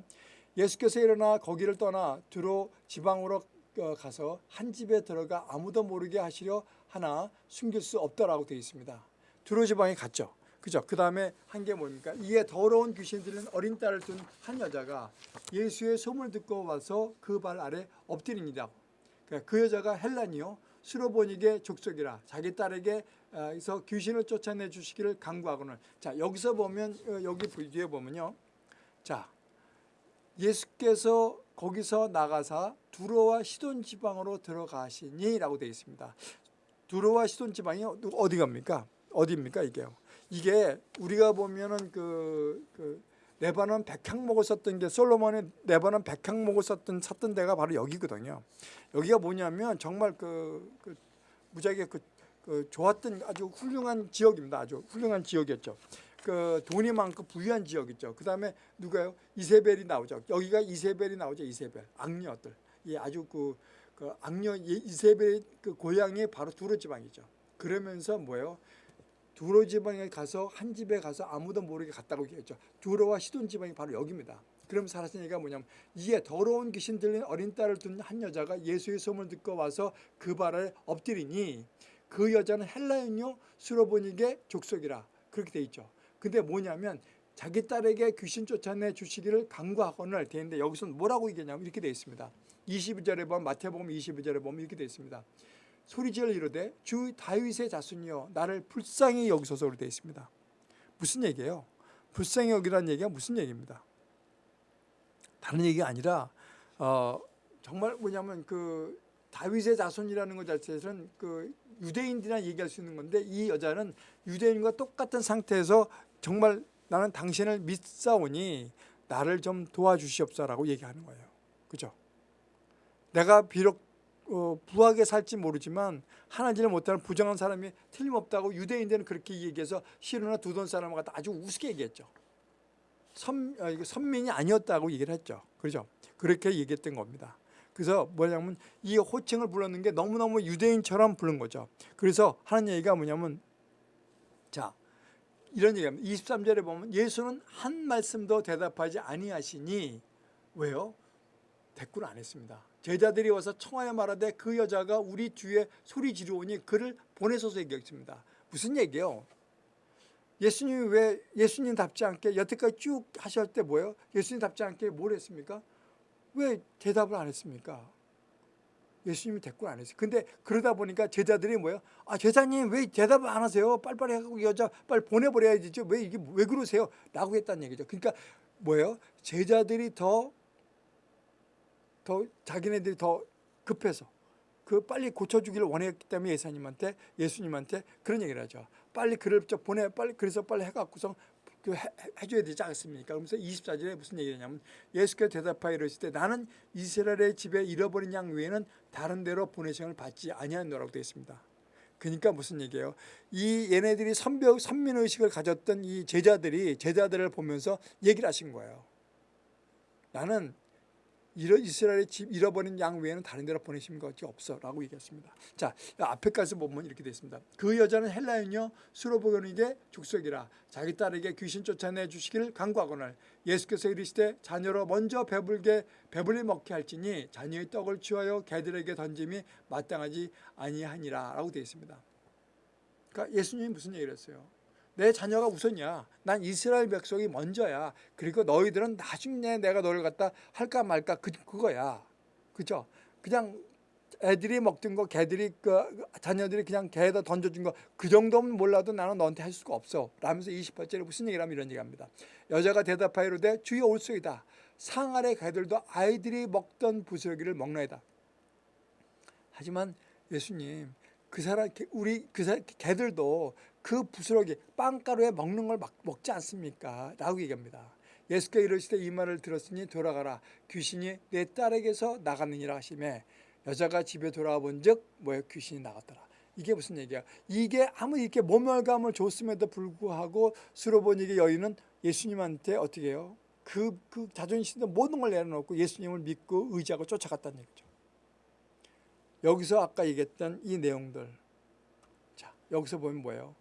예수께서 일어나 거기를 떠나 두로 지방으로 어, 가서 한 집에 들어가 아무도 모르게 하시려 하나 숨길 수 없다라고 되어 있습니다. 두로 지방에 갔죠. 그죠? 그 다음에 한 게 뭡니까? 이에 더러운 귀신 들은 어린 딸을 둔 한 여자가 예수의 소문을 듣고 와서 그 발 아래 엎드립니다. 그러니까 그 여자가 헬란이요. 수로보닉의 족속이라 자기 딸에게 서 귀신을 쫓아내 주시기를 강구하고는 자 여기서 보면 어, 여기 뒤에 보면요. 자 예수께서 거기서 나가사 두로와 시돈 지방으로 들어가시니라고 되어 있습니다. 두로와 시돈 지방이 어디 갑니까? 어디입니까 이게요? 이게 우리가 보면은 그, 그 레바논 백향목을 썼던 게 솔로몬이 레바논 백향목을 썼던 찾던 데가 바로 여기거든요. 여기가 뭐냐면 정말 그, 그 무지하게 그, 그 좋았던 아주 훌륭한 지역입니다. 아주 훌륭한 지역이었죠. 그 돈이 많고 부유한 지역이죠. 그 다음에 누가요? 이세벨이 나오죠. 여기가 이세벨이 나오죠. 이세벨 악녀들. 이 아주 그, 그 악녀 이세벨의 그 고향이 바로 두로 지방이죠. 그러면서 뭐예요? 두로 지방에 가서 한 집에 가서 아무도 모르게 갔다고 얘기했죠. 두로와 시돈 지방이 바로 여기입니다. 그럼 살았은 얘기가 뭐냐면 이에 더러운 귀신 들린 어린 딸을 둔 한 여자가 예수의 소문을 듣고 와서 그 발을 엎드리니 그 여자는 헬라인요 수로보닉의 족속이라 그렇게 돼 있죠. 근데 뭐냐면 자기 딸에게 귀신 쫓아내 주시기를 강구하거늘 되는데 여기서는 뭐라고 얘기하냐면 이렇게 되어 있습니다. 22절에 보면 마태복음 22절에 보면 이렇게 되어 있습니다. 소리지을 이르되 주 다윗의 자손이여 나를 불쌍히 여기소서로 되어 있습니다. 무슨 얘기예요? 불쌍히 여기라는 얘기가 무슨 얘기입니다. 다른 얘기가 아니라 어, 정말 뭐냐면 그 다윗의 자손이라는 것 자체는 그 유대인들이나 얘기할 수 있는 건데 이 여자는 유대인과 똑같은 상태에서 정말 나는 당신을 믿사오니 나를 좀 도와주시옵소라고 얘기하는 거예요. 그죠? 내가 비록 어, 부하게 살지 모르지만 하나님을 못하는 부정한 사람이 틀림없다고 유대인들은 그렇게 얘기해서 시루나 두돈 갖다 아주 우습게 얘기했죠. 선, 어, 선민이 아니었다고 얘기를 했죠. 그렇죠? 그렇게 얘기했던 겁니다. 그래서 뭐냐면 이 호칭을 불렀는 게 너무너무 유대인처럼 부른 거죠. 그래서 하는 얘기가 뭐냐면 자 이런 얘기합니다. 23절에 보면 예수는 한 말씀도 대답하지 아니하시니 왜요? 대꾸를 안 했습니다. 제자들이 와서 청하여 말하되 그 여자가 우리 뒤에 소리 지르오니 그를 보내소서 얘기했습니다. 무슨 얘기예요? 예수님이 왜 예수님답지 않게 여태까지 쭉 하실 때 뭐예요? 예수님답지 않게 뭘 했습니까? 왜 대답을 안 했습니까? 예수님이 대꾸를 안 했어요. 근데 그러다 보니까 제자들이 뭐예요? 아, 제자님 왜 대답을 안 하세요? 빨리빨리 하고 여자 빨리 보내버려야지. 왜 이게 왜 그러세요? 라고 했다는 얘기죠. 그러니까 뭐예요? 제자들이 더, 더 자기네들이 더 급해서 그 빨리 고쳐주기를 원했기 때문에 예수님한테 예수님한테 그런 얘기를 하죠. 빨리 그를 저 보내 빨리 그래서 빨리 해갖고서 그 해, 해줘야 되지 않습니까? 그러면서 24절에 무슨 얘기냐면 예수께서 대답하여 이르실 때 나는 이스라엘의 집에 잃어버린 양 외에는 다른 데로 보내심을 받지 아니하노라고 되어 있습니다. 그러니까 무슨 얘기예요? 이 얘네들이 선벽 선민 의식을 가졌던 이 제자들이 제자들을 보면서 얘기를 하신 거예요. 나는 이스라엘의 집 잃어버린 양 외에는 다른 데로 보내신 것이 없어 라고 얘기했습니다. 자 앞에까지 보면 이렇게 되어 있습니다. 그 여자는 헬라인요 수로보견에게 족속이라 자기 딸에게 귀신 쫓아내 주시기를 간구하거늘 예수께서 이르시되 자녀로 먼저 배불게 배불리 먹게 할지니 자녀의 떡을 취하여 개들에게 던짐이 마땅하지 아니하니라 라고 되어 있습니다. 그러니까 예수님이 무슨 얘기를 했어요? 내 자녀가 우선이야. 난 이스라엘 백성이 먼저야. 그리고 너희들은 나중에 내가 너를 갖다 할까 말까 그, 그거야. 그죠? 그냥 애들이 먹던 거, 개들이, 그, 자녀들이 그냥 개에다 던져준 거, 그 정도면 몰라도 나는 너한테 할 수가 없어. 라면서 28절에 무슨 얘기를 하면 이런 얘기 합니다. 여자가 대답하여 이르되 주여 올소이다. 상 아래 개들도 아이들이 먹던 부스러기를 먹나이다. 하지만 예수님, 그 사람, 우리 그 사람, 개들도 그 부스러기 빵가루에 먹는 걸 먹지 않습니까? 라고 얘기합니다. 예수께서 이르시되 이 말을 들었으니 돌아가라 귀신이 내 딸에게서 나갔느니라 하시매 여자가 집에 돌아와 본즉 뭐에 귀신이 나갔더라. 이게 무슨 얘기야? 이게 아무 이렇게 모멸감을 줬음에도 불구하고 수로보니게 여인은 예수님한테 어떻게 해요? 그, 그 자존심도 모든 걸 내려놓고 예수님을 믿고 의지하고 쫓아갔다는 얘기죠. 여기서 아까 얘기했던 이 내용들. 자, 여기서 보면 뭐예요?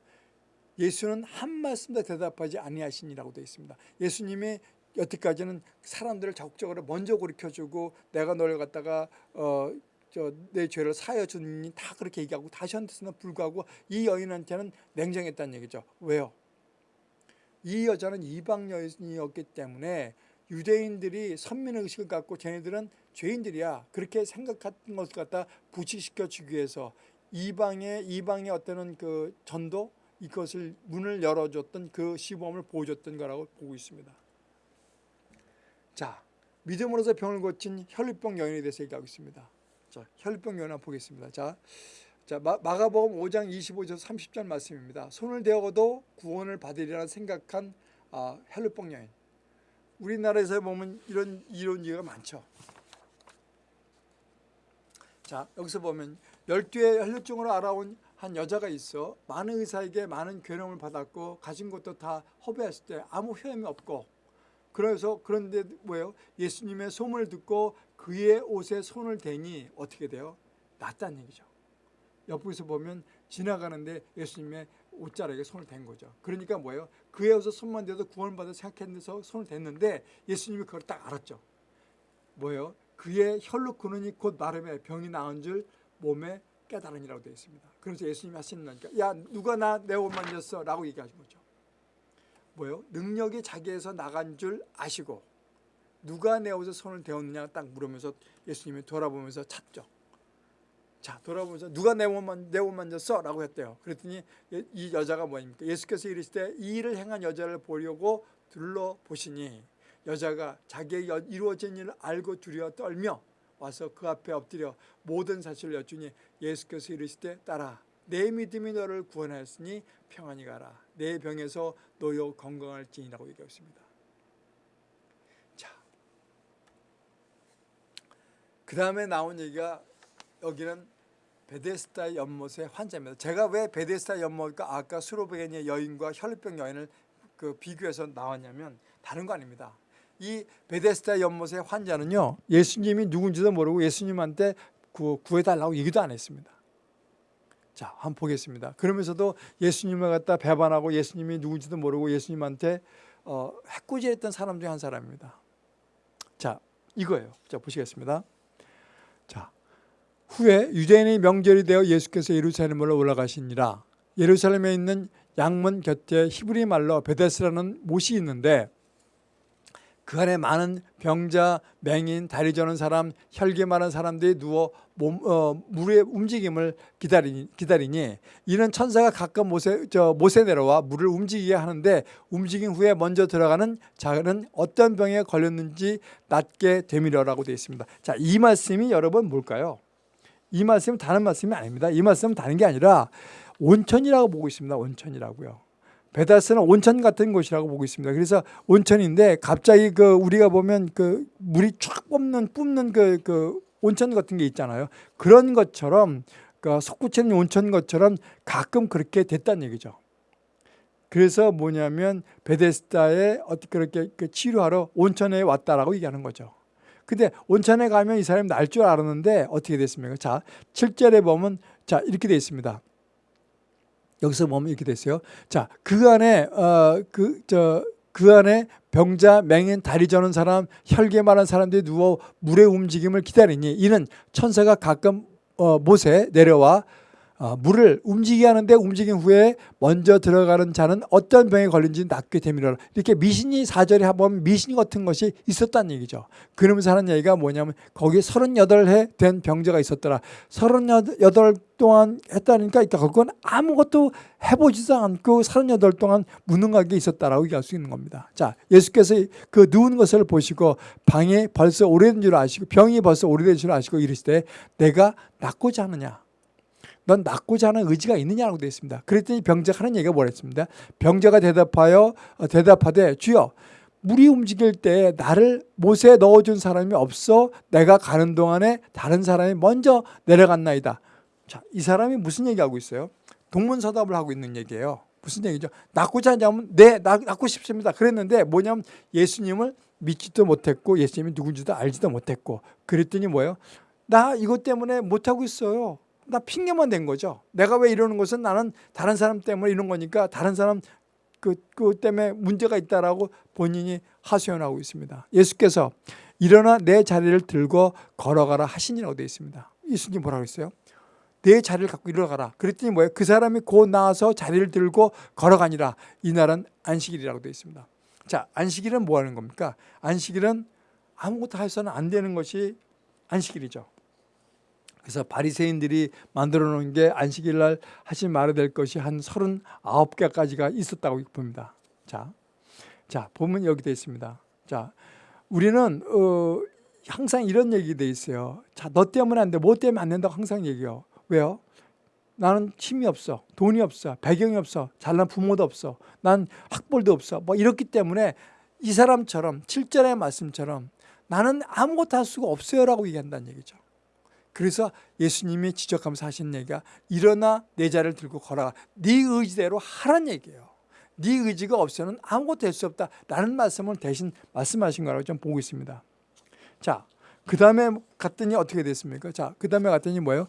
예수는 한 말씀도 대답하지 아니하시니라고 되어 있습니다. 예수님이 여태까지는 사람들을 적극적으로 먼저 고리켜주고 내가 너를 갖다가 어, 저 내 죄를 사여 주니 다 그렇게 얘기하고 다시 한테서는 불구하고 이 여인한테는 냉정했다는 얘기죠. 왜요? 이 여자는 이방 여인이었기 때문에 유대인들이 선민의 의식을 갖고 쟤네들은 죄인들이야 그렇게 생각했던 것을 갖다 부치시켜 주기 위해서 이방의 이방의 어떤 그 전도 이것을 문을 열어줬던 그 시범을 보여줬던 거라고 보고 있습니다. 자, 믿음으로서 병을 고친 혈류병 여인에 대해서 얘기하고 있습니다. 자, 혈류병 여인 한번 보겠습니다. 자, 자 마, 마가복음 5장 25절 30절 말씀입니다. 손을 대어도 구원을 받으리라 생각한 아, 헬루뽕 여인. 우리나라에서 보면 이런 이런 얘기가 많죠. 자 여기서 보면 열두의 혈류증으로 알아온 한 여자가 있어 많은 의사에게 많은 괴로움을 받았고 가진 것도 다 허비했을 때 아무 효험이 없고 그래서 그런데 뭐예요? 예수님의 소문을 듣고 그의 옷에 손을 대니 어떻게 돼요? 낫다는 얘기죠. 옆에서 보면 지나가는데 예수님의 옷자락에 손을 댄 거죠. 그러니까 뭐예요? 그의 옷에 손만 대도 구원받아 생각했는데서 손을 댔는데 예수님이 그걸 딱 알았죠. 뭐예요? 그의 혈로 근원이 곧 나름의 병이 나은 줄 몸에 깨달으니라고 되어 있습니다. 그래서 예수님이 하시는 거니까 야 누가 나 내 옷 만졌어? 라고 얘기하신 거죠. 뭐예요? 능력이 자기에서 나간 줄 아시고 누가 내 옷에 손을 대었느냐 딱 물으면서 예수님이 돌아보면서 찾죠. 자 돌아보면서 누가 내 옷만 내 옷 만졌어? 라고 했대요. 그랬더니 이 여자가 뭐입니까? 예수께서 이르시되 이 일을 행한 여자를 보려고 둘러보시니 여자가 자기의 이루어진 일을 알고 두려워 떨며 와서 그 앞에 엎드려 모든 사실을 여쭈니 예수께서 이르시되 따라 내 믿음이 너를 구원하였으니 평안히 가라 내 병에서 노여 건강할지니라고 얘기했습니다. 자, 그 다음에 나온 얘기가 여기는 베데스다 연못의 환자입니다. 제가 왜 베데스다 연못과 아까 수로베게니의 여인과 혈루병 여인을 그 비교해서 나왔냐면 다른 거 아닙니다. 이 베데스다 연못의 환자는요 예수님이 누군지도 모르고 예수님한테 구해달라고 얘기도 안 했습니다. 자, 한번 보겠습니다. 그러면서도 예수님을 갖다 배반하고 예수님이 누군지도 모르고 예수님한테 어, 해꾸질했던 사람 중한 사람입니다. 자, 이거예요. 자, 보시겠습니다. 자, 후에 유대인의 명절이 되어 예수께서 예루살렘으로 올라가시니라. 예루살렘에 있는 양문 곁에 히브리 말로 베데스라는 못이 있는데 그 안에 많은 병자, 맹인, 다리 저는 사람, 혈기 많은 사람들이 누워 몸, 어, 물의 움직임을 기다리니, 기다리니 이는 천사가 가끔 못에, 저, 못에 내려와 물을 움직이게 하는데 움직인 후에 먼저 들어가는 자는 어떤 병에 걸렸는지 낫게 되미려라고 되어 있습니다. 자, 이 말씀이 여러분 뭘까요? 이 말씀은 다른 말씀이 아닙니다. 이 말씀은 다른 게 아니라 온천이라고 보고 있습니다. 온천이라고요. 베다스는 온천 같은 곳이라고 보고 있습니다. 그래서 온천인데 갑자기 그 우리가 보면 그 물이 쫙 뿜는 뿜는 그, 그 온천 같은 게 있잖아요. 그런 것처럼 그 속구치는 온천 것처럼 가끔 그렇게 됐다는 얘기죠. 그래서 뭐냐면 베데스다에 어떻게 그렇게 그 치료하러 온천에 왔다라고 얘기하는 거죠. 근데 온천에 가면 이 사람이 날 줄 알았는데 어떻게 됐습니까? 자, 7절에 보면 자, 이렇게 되어 있습니다. 여기서 보면 이렇게 됐어요. 자, 그 안에 어 그저그 안에 병자, 맹인, 다리 저는 사람, 혈계 많은 사람들이 누워 물의 움직임을 기다리니 이는 천사가 가끔 어, 못에 내려와 어, 물을 움직이게 하는데 움직인 후에 먼저 들어가는 자는 어떤 병에 걸린지 낫게 되미라 이렇게 미신이 사절에 한번 미신 같은 것이 있었다는 얘기죠. 그러면서 하는 얘기가 뭐냐면 거기 38해 된 병자가 있었더라. 38 동안 했다니까 그건 아무것도 해보지도 않고 38 동안 무능하게 있었다라고 얘기할 수 있는 겁니다. 자, 예수께서 그 누운 것을 보시고 방이 벌써 오래된 줄 아시고 병이 벌써 오래된 줄 아시고 이르시되 내가 낫고자 하느냐 넌 낫고자 하는 의지가 있느냐라고 되어 있습니다. 그랬더니 병자가 하는 얘기가 뭐랬습니다. 병자가 대답하여 어, 대답하되 주여 물이 움직일 때 나를 못에 넣어준 사람이 없어 내가 가는 동안에 다른 사람이 먼저 내려갔나이다. 자, 이 사람이 무슨 얘기하고 있어요? 동문서답을 하고 있는 얘기예요. 무슨 얘기죠? 낫고자 하냐면 네, 낫고 싶습니다. 그랬는데 뭐냐면 예수님을 믿지도 못했고 예수님이 누군지도 알지도 못했고 그랬더니 뭐예요? 나 이것 때문에 못하고 있어요. 나 핑계만 댄 거죠. 내가 왜 이러는 것은 나는 다른 사람 때문에 이런 거니까 다른 사람 그, 그 때문에 문제가 있다라고 본인이 하소연하고 있습니다. 예수께서 일어나 내 자리를 들고 걸어가라 하시니라고 되어 있습니다. 예수님 뭐라고 했어요? 내 자리를 갖고 일어나가라. 그랬더니 뭐예요? 그 사람이 곧 나와서 자리를 들고 걸어가니라. 이날은 안식일이라고 되어 있습니다. 자, 안식일은 뭐 하는 겁니까? 안식일은 아무것도 해서는 안 되는 것이 안식일이죠. 그래서 바리새인들이 만들어 놓은 게 안식일 날 하지 말아야 될 것이 한 39개까지가 있었다고 봅니다. 자, 자 보면 여기 되어 있습니다. 자, 우리는 어, 항상 이런 얘기 돼 있어요. 자, 너 때문에 안 돼, 뭐 때문에 안 된다고 항상 얘기해요. 왜요? 나는 힘이 없어. 돈이 없어. 배경이 없어. 잘난 부모도 없어. 난 학벌도 없어. 뭐 이렇기 때문에 이 사람처럼 7절의 말씀처럼 나는 아무것도 할 수가 없어요라고 얘기한다는 얘기죠. 그래서 예수님이 지적하면서 하신 얘기가 일어나 내 자를 들고 걸어가. 네 의지대로 하란 얘기예요. 네 의지가 없으면 아무것도 할 수 없다. 라는 말씀을 대신 말씀하신 거라고 좀 보고 있습니다. 자, 그 다음에 갔더니 어떻게 됐습니까? 자, 그 다음에 갔더니 뭐예요?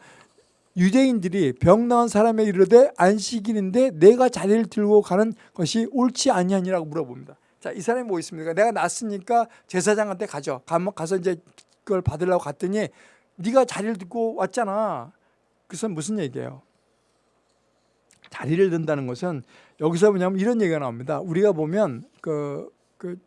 유대인들이 병 나은 사람에 이르되 안식일인데 내가 자리를 들고 가는 것이 옳지 아니하니라고 물어봅니다. 자, 이 사람이 뭐 있습니까? 내가 났으니까 제사장한테 가죠. 가서 이제 그걸 받으려고 갔더니 네가 자리를 듣고 왔잖아. 그래서 무슨 얘기예요? 자리를 든다는 것은 여기서 뭐냐면 이런 얘기가 나옵니다. 우리가 보면 그, 그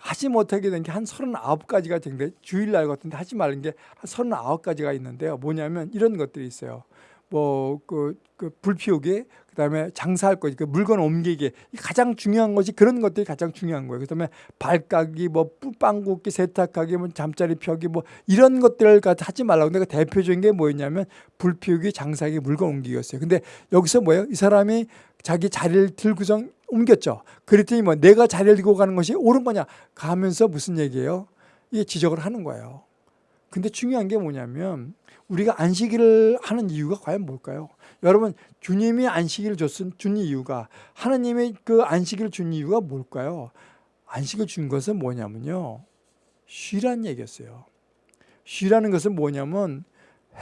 하지 못하게 된 게 한 39가지가 되는데 주일날 같은데 하지 말는 게 한 39가지가 있는데요. 뭐냐면 이런 것들이 있어요. 뭐그 그 불 피우기, 그다음에 장사할 거, 그 물건 옮기기 가장 중요한 것이 그런 것들이 가장 중요한 거예요. 그다음에 발가기, 뭐 빵 굽기, 세탁하기, 뭐 잠자리 펴기, 뭐 이런 것들을 하지 말라고. 내가 대표적인 게 뭐였냐면 불 피우기, 장사하기, 물건 옮기기였어요. 근데 여기서 뭐예요? 이 사람이 자기 자리를 들고선 옮겼죠. 그랬더니 뭐 내가 자리를 들고 가는 것이 옳은 거냐 가면서 무슨 얘기예요? 이게 지적을 하는 거예요. 근데 중요한 게 뭐냐면 우리가 안식일을 하는 이유가 과연 뭘까요? 여러분 주님이 안식일을 줬은 준 이유가 하나님의 그 안식일을 준 이유가 뭘까요? 안식을 준 것은 뭐냐면요. 쉬라는 얘기였어요. 쉬라는 것은 뭐냐면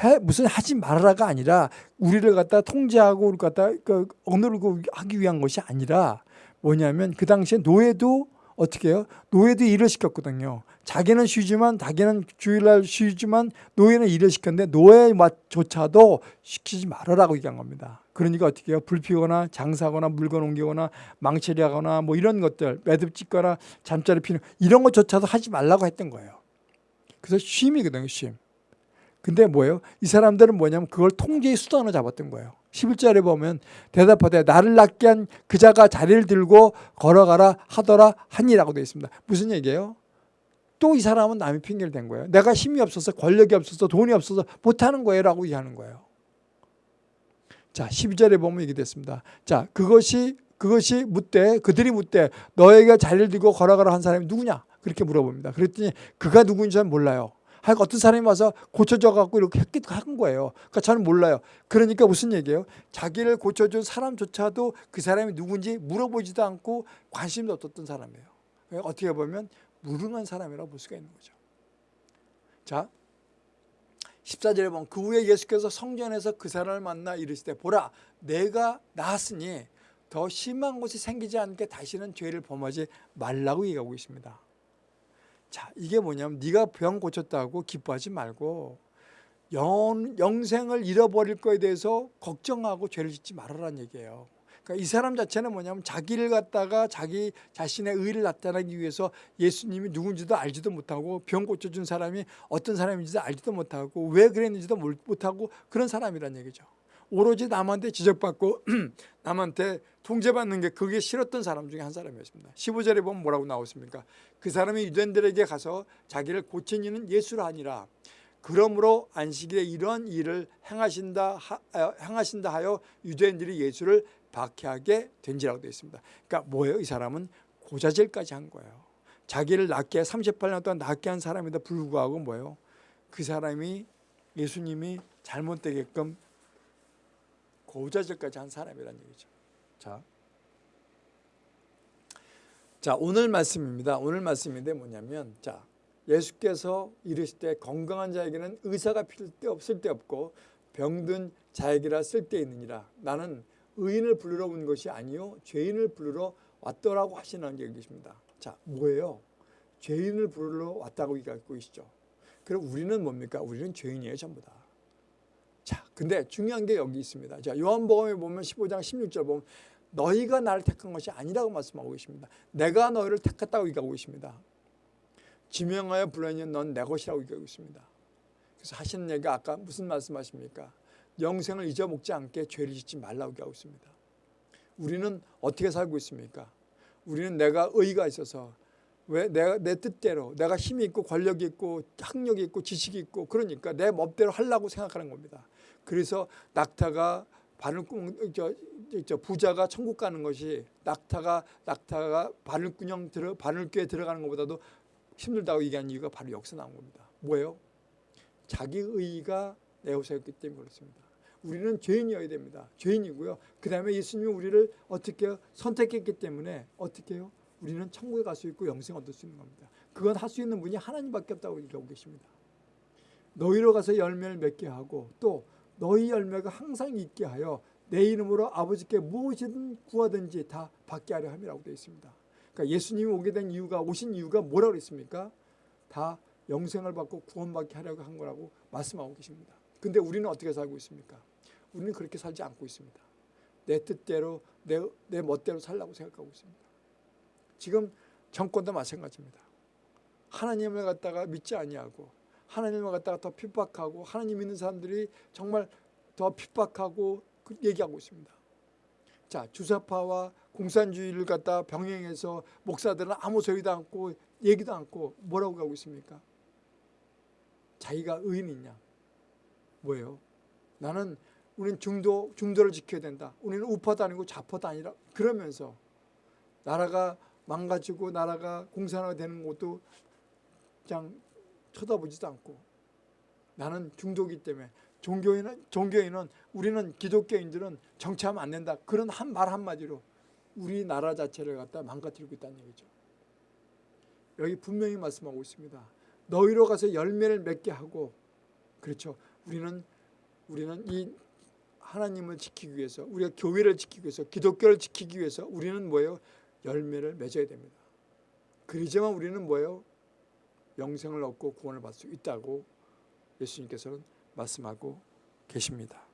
해, 무슨 하지 말아라가 아니라 우리를 갖다 통제하고 우리 갖다 그 억누르고 하기 위한 것이 아니라 뭐냐면 그 당시에 노예도 어떻게 해요? 노예도 일을 시켰거든요. 자기는 쉬지만 자기는 주일날 쉬지만 노예는 일을 시켰는데 노예조차도 시키지 말아라고 얘기한 겁니다. 그러니까 어떻게 해요? 불 피우거나 장사거나 물건 옮기거나 망치리하거나 뭐 이런 것들 매듭 짓거나 잠자리 피는 이런 것조차도 하지 말라고 했던 거예요. 그래서 쉼이거든요. 쉼. 근데 뭐예요? 이 사람들은 뭐냐면 그걸 통제의 수단으로 잡았던 거예요. 11절에 보면 대답하되 나를 낳게 한 그자가 자리를 들고 걸어가라 하더라 하니라고 되어 있습니다. 무슨 얘기예요? 또 이 사람은 남의 핑계를 댄 거예요. 내가 힘이 없어서 권력이 없어서 돈이 없어서 못하는 거예요 라고 얘기하는 거예요. 자 12절에 보면 이게 됐습니다. 자 그것이 그것이 묻되 그들이 묻되 너에게 자리를 들고 걸어가라 한 사람이 누구냐? 그렇게 물어봅니다. 그랬더니 그가 누구인지 는 몰라요. 하여간 어떤 사람이 와서 고쳐져 갖고 이렇게 했기도 한 거예요. 그러니까 저는 몰라요. 그러니까 무슨 얘기예요? 자기를 고쳐준 사람조차도 그 사람이 누군지 물어보지도 않고 관심도 없었던 사람이에요. 어떻게 보면 무능한 사람이라고 볼 수가 있는 거죠. 자, 14절에 보면 그 후에 예수께서 성전에서 그 사람을 만나 이르시되 보라 내가 나았으니 더 심한 것이 생기지 않게 다시는 죄를 범하지 말라고 얘기하고 있습니다. 자, 이게 뭐냐면 네가 병 고쳤다고 기뻐하지 말고 영, 영생을 잃어버릴 거에 대해서 걱정하고 죄를 짓지 말아라는 얘기예요. 그러니까 이 사람 자체는 뭐냐면 자기를 갖다가 자기 자신의 의를 나타내기 위해서 예수님이 누군지도 알지도 못하고 병 고쳐준 사람이 어떤 사람인지도 알지도 못하고 왜 그랬는지도 못하고 그런 사람이란 얘기죠. 오로지 남한테 지적받고 남한테 통제받는 게 그게 싫었던 사람 중에 한 사람이었습니다. 15절에 보면 뭐라고 나오십니까? 그 사람이 유대인들에게 가서 자기를 고친 이는 예수라 하니라. 그러므로 안식일에 이러한 일을 행하신다, 하, 어, 행하신다 하여 유대인들이 예수를 박해하게 된지라고 되어 있습니다. 그러니까 뭐예요? 이 사람은 고자질까지 한 거예요. 자기를 낫게 38년 동안 낫게 한 사람에도 불구하고 뭐예요? 그 사람이 예수님이 잘못되게끔 고자질까지 한 사람이라는 얘기죠. 자, 자 오늘 말씀입니다. 오늘 말씀인데 뭐냐면 자 예수께서 이르실 때 건강한 자에게는 의사가 필요 때 없을 때 없고 병든 자에게라 쓸데 있느니라. 나는 의인을 부르러 온 것이 아니요 죄인을 부르러 왔더라고 하시는 게 계십니다. 자 뭐예요? 죄인을 부르러 왔다고 얘기하고 계시죠. 그럼 우리는 뭡니까? 우리는 죄인이에요 전부 다. 자, 근데 중요한 게 여기 있습니다. 자, 요한복음에 보면 15장 16절 보면 너희가 나를 택한 것이 아니라고 말씀하고 계십니다. 내가 너희를 택했다고 얘기하고 있습니다. 지명하여 불러니 넌내 것이라고 얘기하고 있습니다. 그래서 하시는 얘기가 아까 무슨 말씀하십니까? 영생을 잊어먹지 않게 죄를 짓지 말라고 얘기하고 있습니다. 우리는 어떻게 살고 있습니까? 우리는 내가 의가 있어서 왜 내가 내 뜻대로 내가 힘이 있고 권력이 있고 학력이 있고 지식이 있고 그러니까 내 멋대로 하려고 생각하는 겁니다. 그래서 낙타가 바늘구멍 저, 저, 저 부자가 천국 가는 것이 낙타가 낙타가 바늘구멍 들어 바늘귀에 들어가는 것보다도 힘들다고 얘기한 이유가 바로 여기서 나온 겁니다. 뭐예요? 자기 의의가 내어서였기 때문에 그렇습니다. 우리는 죄인이어야 됩니다. 죄인이고요. 그 다음에 예수님이 우리를 어떻게? 선택했기 때문에 어떻게 해요? 우리는 천국에 갈 수 있고 영생 얻을 수 있는 겁니다. 그건 할 수 있는 분이 하나님밖에 없다고 얘기하고 계십니다. 너희로 가서 열매를 맺게 하고 또 너희 열매가 항상 있게 하여 내 이름으로 아버지께 무엇이든 구하든지 다 받게 하려 함이라고 되어 있습니다. 그러니까 예수님이 오게 된 이유가 오신 이유가 뭐라고 그랬습니까? 다 영생을 받고 구원받게 하려고 한 거라고 말씀하고 계십니다. 근데 우리는 어떻게 살고 있습니까? 우리는 그렇게 살지 않고 있습니다. 내 뜻대로 내, 내 멋대로 살라고 생각하고 있습니다. 지금 정권도 마찬가지입니다. 하나님을 갖다가 믿지 아니하고 하나님을 갖다가 더 핍박하고 하나님 믿는 사람들이 정말 더 핍박하고 그 얘기하고 있습니다. 자 주사파와 공산주의를 갖다 병행해서 목사들은 아무 소리도 않고 얘기도 않고 뭐라고 하고 있습니까? 자기가 의인이냐? 뭐예요? 나는 우리는 중도 중도를 지켜야 된다. 우리는 우파도 아니고 좌파도 아니라 그러면서 나라가 망가지고 나라가 공산화가 되는 것도 그냥 쳐다보지도 않고 나는 중도기 때문에 종교인은 종교인은 우리는 기독교인들은 정치하면 안 된다. 그런 한 말 한마디로 우리나라 자체를 갖다 망가뜨리고 있다는 얘기죠. 여기 분명히 말씀하고 있습니다. 너희로 가서 열매를 맺게 하고 그렇죠. 우리는 우리는 이 하나님을 지키기 위해서 우리가 교회를 지키기 위해서 기독교를 지키기 위해서 우리는 뭐예요? 열매를 맺어야 됩니다. 그러지만 우리는 뭐예요? 영생을 얻고 구원을 받을 수 있다고 예수님께서는 말씀하고 계십니다.